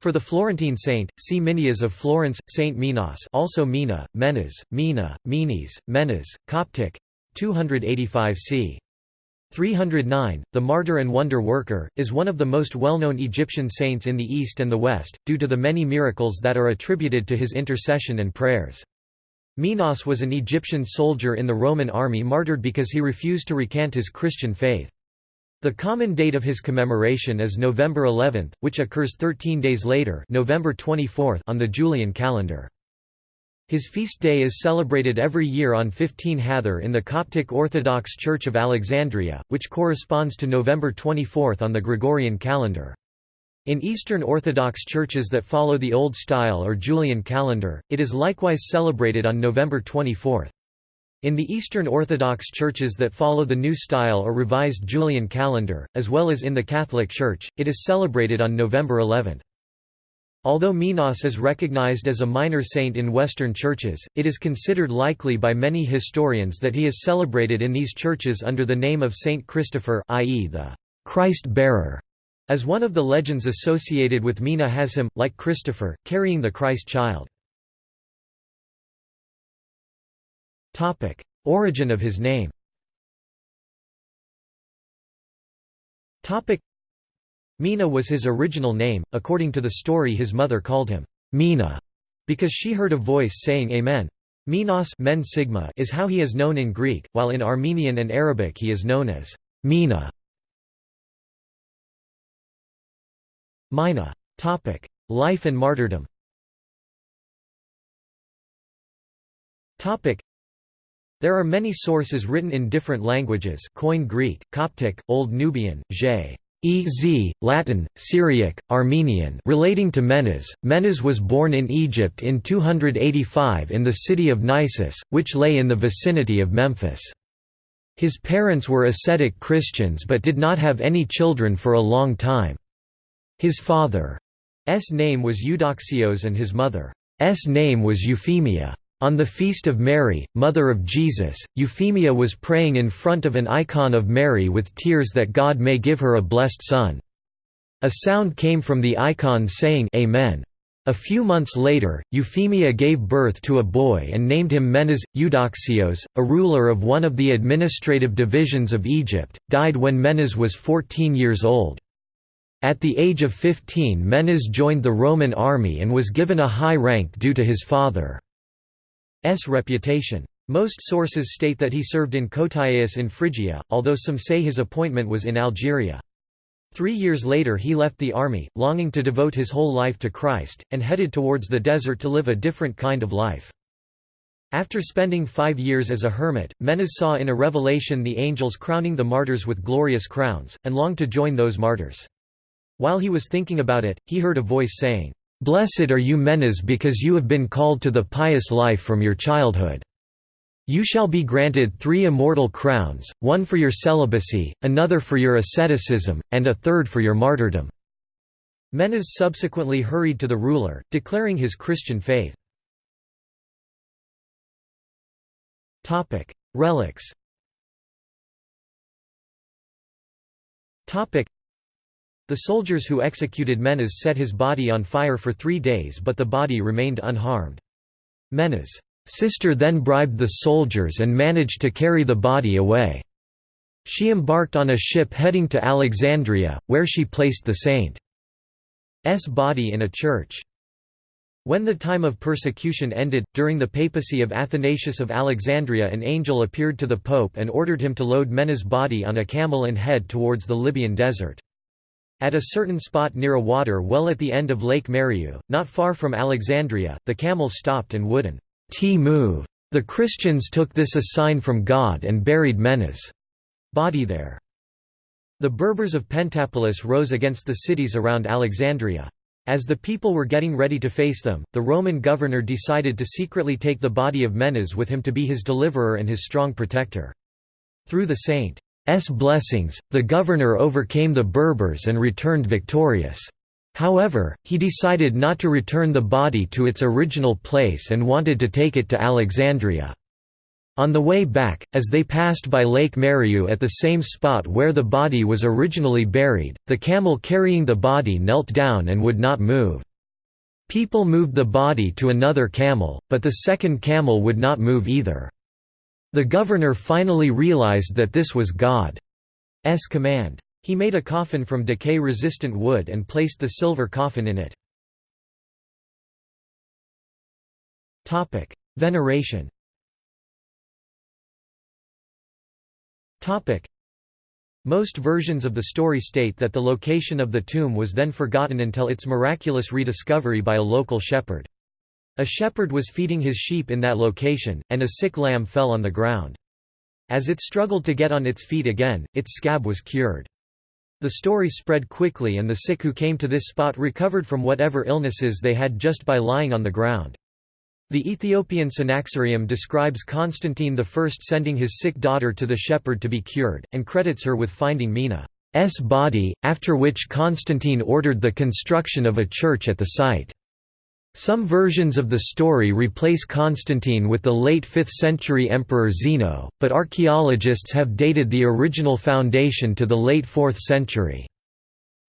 For the Florentine saint, see Minias of Florence, Saint Minas also Mina, Menas, Mina, Menes, Menas, Coptic 285 c. 309, the martyr and wonder worker, is one of the most well-known Egyptian saints in the East and the West, due to the many miracles that are attributed to his intercession and prayers. Minos was an Egyptian soldier in the Roman army martyred because he refused to recant his Christian faith. The common date of his commemoration is November 11, which occurs 13 days later November 24 on the Julian calendar. His feast day is celebrated every year on 15 Hathor in the Coptic Orthodox Church of Alexandria, which corresponds to November 24 on the Gregorian calendar. In Eastern Orthodox churches that follow the Old Style or Julian calendar, it is likewise celebrated on November 24. In the Eastern Orthodox churches that follow the New Style or Revised Julian calendar, as well as in the Catholic Church, it is celebrated on November 11. Although Minos is recognized as a minor saint in Western churches, it is considered likely by many historians that he is celebrated in these churches under the name of Saint Christopher i.e. the Christ-bearer as one of the legends associated with Mina has him, like Christopher, carrying the Christ child. Origin of his name Topic: Mina was his original name, according to the story his mother called him, Mina, because she heard a voice saying Amen. Minos men sigma is how he is known in Greek, while in Armenian and Arabic he is known as Mina. Mina. Topic: Life and martyrdom. Topic: There are many sources written in different languages: Koine Greek, Coptic, Old Nubian, J. Ez, Latin, Syriac, Armenian relating to Menes. Menes was born in Egypt in 285 in the city of Nisus, which lay in the vicinity of Memphis. His parents were ascetic Christians but did not have any children for a long time. His father's name was Eudoxios and his mother's name was Euphemia. On the Feast of Mary, Mother of Jesus, Euphemia was praying in front of an icon of Mary with tears that God may give her a blessed son. A sound came from the icon saying Amen. A few months later, Euphemia gave birth to a boy and named him Menes. Eudoxios, a ruler of one of the administrative divisions of Egypt, died when Menes was 14 years old. At the age of 15 Menes joined the Roman army and was given a high rank due to his father's reputation. Most sources state that he served in Kotyaias in Phrygia, although some say his appointment was in Algeria. Three years later he left the army, longing to devote his whole life to Christ, and headed towards the desert to live a different kind of life. After spending five years as a hermit, Menes saw in a revelation the angels crowning the martyrs with glorious crowns, and longed to join those martyrs. While he was thinking about it, he heard a voice saying, "'Blessed are you Menes because you have been called to the pious life from your childhood. You shall be granted three immortal crowns, one for your celibacy, another for your asceticism, and a third for your martyrdom." Menes subsequently hurried to the ruler, declaring his Christian faith. Relics the soldiers who executed Menas set his body on fire for three days but the body remained unharmed. Menas' sister then bribed the soldiers and managed to carry the body away. She embarked on a ship heading to Alexandria, where she placed the saint's body in a church. When the time of persecution ended, during the papacy of Athanasius of Alexandria an angel appeared to the pope and ordered him to load Mena's body on a camel and head towards the Libyan desert. At a certain spot near a water well at the end of Lake Mariout, not far from Alexandria, the camels stopped and wouldn't move. The Christians took this a sign from God and buried Menes' body there. The Berbers of Pentapolis rose against the cities around Alexandria. As the people were getting ready to face them, the Roman governor decided to secretly take the body of Menes with him to be his deliverer and his strong protector. Through the saint S blessings, the governor overcame the Berbers and returned victorious. However, he decided not to return the body to its original place and wanted to take it to Alexandria. On the way back, as they passed by Lake Mariout at the same spot where the body was originally buried, the camel carrying the body knelt down and would not move. People moved the body to another camel, but the second camel would not move either. The governor finally realized that this was God's command. He made a coffin from decay-resistant wood and placed the silver coffin in it. Veneration Most versions of the story state that the location of the tomb was then forgotten until its miraculous rediscovery by a local shepherd. A shepherd was feeding his sheep in that location, and a sick lamb fell on the ground. As it struggled to get on its feet again, its scab was cured. The story spread quickly and the sick who came to this spot recovered from whatever illnesses they had just by lying on the ground. The Ethiopian Synaxarium describes Constantine I sending his sick daughter to the shepherd to be cured, and credits her with finding Mina's body, after which Constantine ordered the construction of a church at the site. Some versions of the story replace Constantine with the late 5th century emperor Zeno, but archaeologists have dated the original foundation to the late 4th century.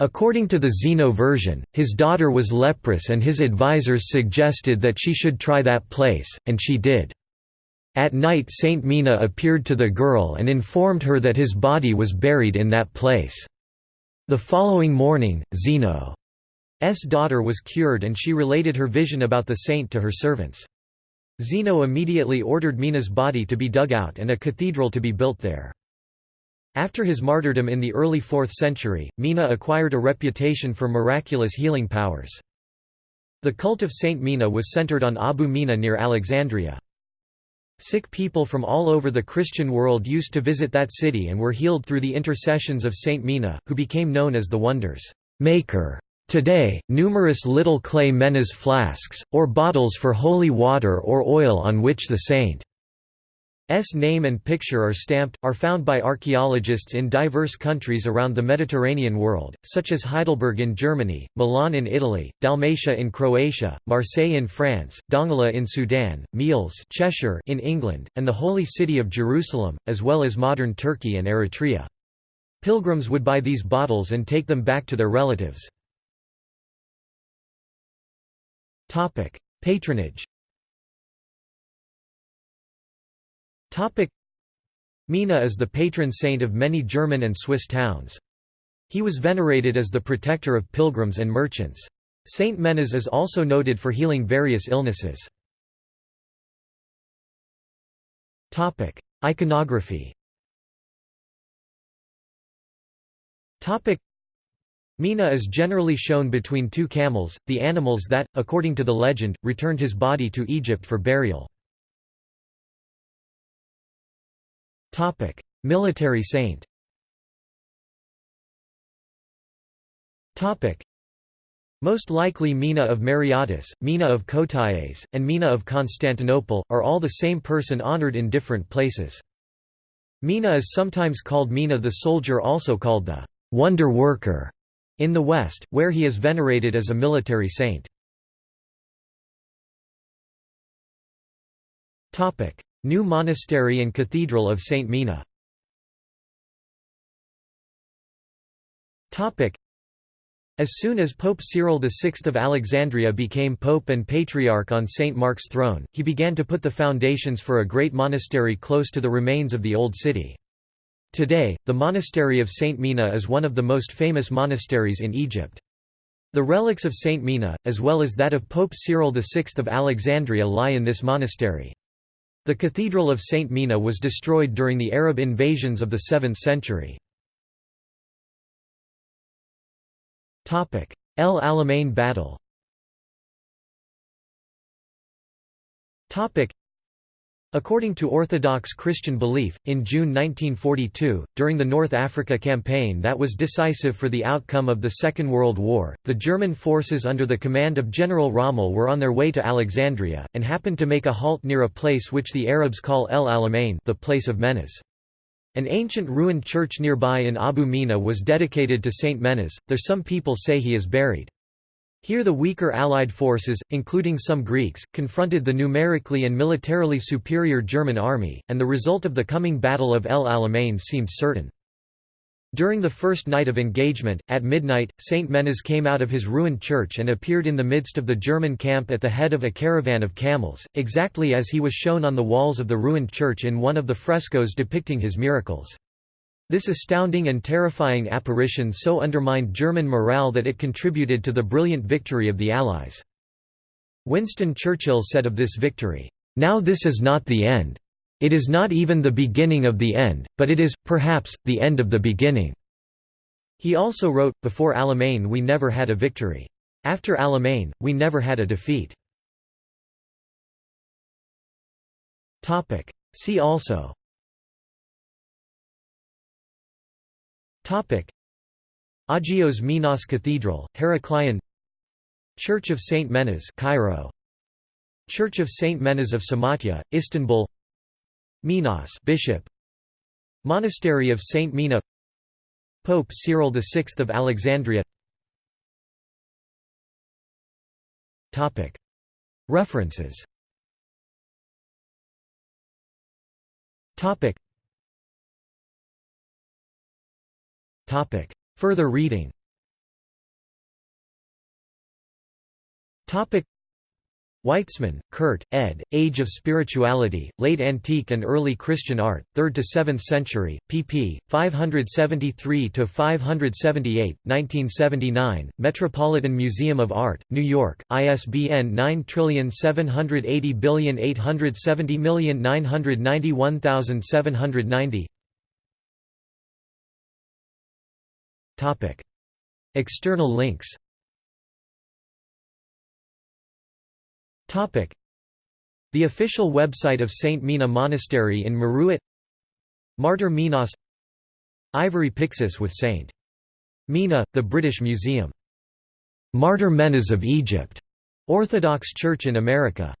According to the Zeno version, his daughter was leprous and his advisors suggested that she should try that place, and she did. At night Saint Mina appeared to the girl and informed her that his body was buried in that place. The following morning, Zeno's daughter was cured and she related her vision about the saint to her servants. Zeno immediately ordered Mina's body to be dug out and a cathedral to be built there. After his martyrdom in the early 4th century, Mina acquired a reputation for miraculous healing powers. The cult of Saint Mina was centered on Abu Mina near Alexandria. Sick people from all over the Christian world used to visit that city and were healed through the intercessions of Saint Mina, who became known as the Wonders Maker. Today, numerous little clay menas flasks, or bottles for holy water or oil on which the saint S name and picture are stamped, are found by archaeologists in diverse countries around the Mediterranean world, such as Heidelberg in Germany, Milan in Italy, Dalmatia in Croatia, Marseille in France, Dongola in Sudan, Meols Cheshire in England, and the Holy City of Jerusalem, as well as modern Turkey and Eritrea. Pilgrims would buy these bottles and take them back to their relatives. Patronage Mina is the patron saint of many German and Swiss towns. He was venerated as the protector of pilgrims and merchants. Saint Menas is also noted for healing various illnesses. Iconography Mina is generally shown between two camels, the animals that, according to the legend, returned his body to Egypt for burial. Military saint. Most likely Mina of Mareotis, Mina of Kotaes, and Mina of Constantinople, are all the same person honored in different places. Mina is sometimes called Mina the soldier also called the «wonder worker» in the West, where he is venerated as a military saint. New Monastery and Cathedral of St. Mina As soon as Pope Cyril VI of Alexandria became pope and patriarch on St. Mark's throne, he began to put the foundations for a great monastery close to the remains of the Old City. Today, the monastery of St. Mina is one of the most famous monasteries in Egypt. The relics of St. Mina, as well as that of Pope Cyril VI of Alexandria lie in this monastery. The Cathedral of St. Mina was destroyed during the Arab invasions of the 7th century. El Alamein battle According to Orthodox Christian belief, in June 1942, during the North Africa campaign that was decisive for the outcome of the Second World War, the German forces under the command of General Rommel were on their way to Alexandria, and happened to make a halt near a place which the Arabs call El Alamein the place of Menas. An ancient ruined church nearby in Abu Mina was dedicated to Saint Menas, though some people say he is buried. Here the weaker Allied forces, including some Greeks, confronted the numerically and militarily superior German army, and the result of the coming Battle of El Alamein seemed certain. During the first night of engagement, at midnight, Saint Menas came out of his ruined church and appeared in the midst of the German camp at the head of a caravan of camels, exactly as he was shown on the walls of the ruined church in one of the frescoes depicting his miracles. This astounding and terrifying apparition so undermined German morale that it contributed to the brilliant victory of the Allies. Winston Churchill said of this victory, "...now this is not the end. It is not even the beginning of the end, but it is, perhaps, the end of the beginning." He also wrote, Before Alamein we never had a victory. After Alamein, we never had a defeat. See also Agios Minas Cathedral, Heraklion Church of Saint Menas Cairo. Church of Saint Menas of Samatya, Istanbul. Minas Bishop. Monastery of Saint Mina. Pope Cyril VI of Alexandria. References Further reading Topic. Weitzman, Kurt, ed., Age of Spirituality, Late Antique and Early Christian Art, 3rd to 7th Century, pp. 573–578, 1979, Metropolitan Museum of Art, New York, ISBN 9780870991790 External links. The official website of Saint Mina Monastery in Meruit. Martyr Minas. Ivory Pyxis with Saint Mina, the British Museum. Martyr Menas of Egypt, Orthodox Church in America